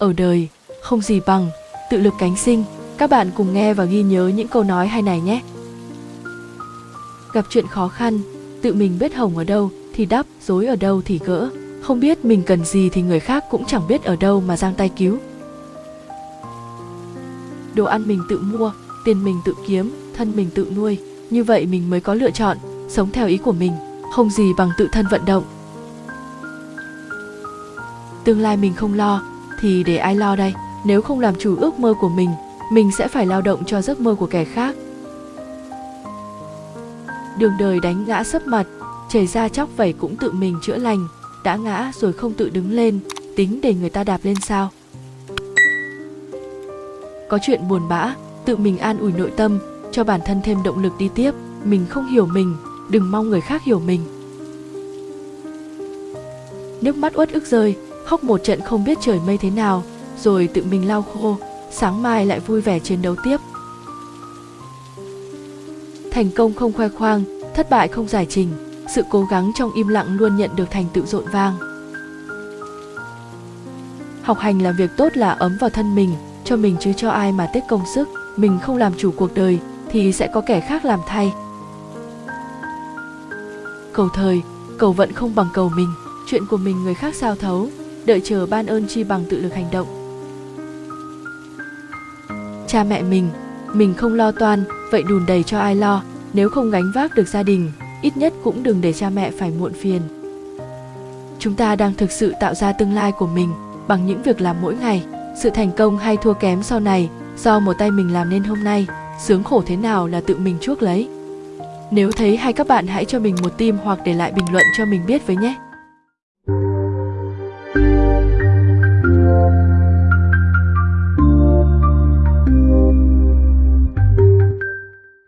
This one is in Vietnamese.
ở đời, không gì bằng, tự lực cánh sinh. Các bạn cùng nghe và ghi nhớ những câu nói hay này nhé. Gặp chuyện khó khăn, tự mình biết hồng ở đâu thì đắp, dối ở đâu thì gỡ. Không biết mình cần gì thì người khác cũng chẳng biết ở đâu mà giang tay cứu. Đồ ăn mình tự mua, tiền mình tự kiếm, thân mình tự nuôi. Như vậy mình mới có lựa chọn, sống theo ý của mình, không gì bằng tự thân vận động. Tương lai mình không lo, thì để ai lo đây? Nếu không làm chủ ước mơ của mình, mình sẽ phải lao động cho giấc mơ của kẻ khác. Đường đời đánh ngã sấp mặt, chảy ra chóc vẩy cũng tự mình chữa lành, đã ngã rồi không tự đứng lên, tính để người ta đạp lên sao? Có chuyện buồn bã, tự mình an ủi nội tâm, cho bản thân thêm động lực đi tiếp, mình không hiểu mình, đừng mong người khác hiểu mình. Nước mắt uất ức rơi, khóc một trận không biết trời mây thế nào, rồi tự mình lau khô, sáng mai lại vui vẻ chiến đấu tiếp. Thành công không khoe khoang, thất bại không giải trình, sự cố gắng trong im lặng luôn nhận được thành tựu rộn vang. Học hành là việc tốt là ấm vào thân mình, cho mình chứ cho ai mà tiết công sức, mình không làm chủ cuộc đời thì sẽ có kẻ khác làm thay. Cầu thời, cầu vận không bằng cầu mình, chuyện của mình người khác sao thấu, đợi chờ ban ơn chi bằng tự lực hành động. Cha mẹ mình, mình không lo toan, vậy đùn đầy cho ai lo, nếu không gánh vác được gia đình, ít nhất cũng đừng để cha mẹ phải muộn phiền. Chúng ta đang thực sự tạo ra tương lai của mình bằng những việc làm mỗi ngày. Sự thành công hay thua kém sau này do một tay mình làm nên hôm nay, sướng khổ thế nào là tự mình chuốc lấy. Nếu thấy hay các bạn hãy cho mình một tim hoặc để lại bình luận cho mình biết với nhé.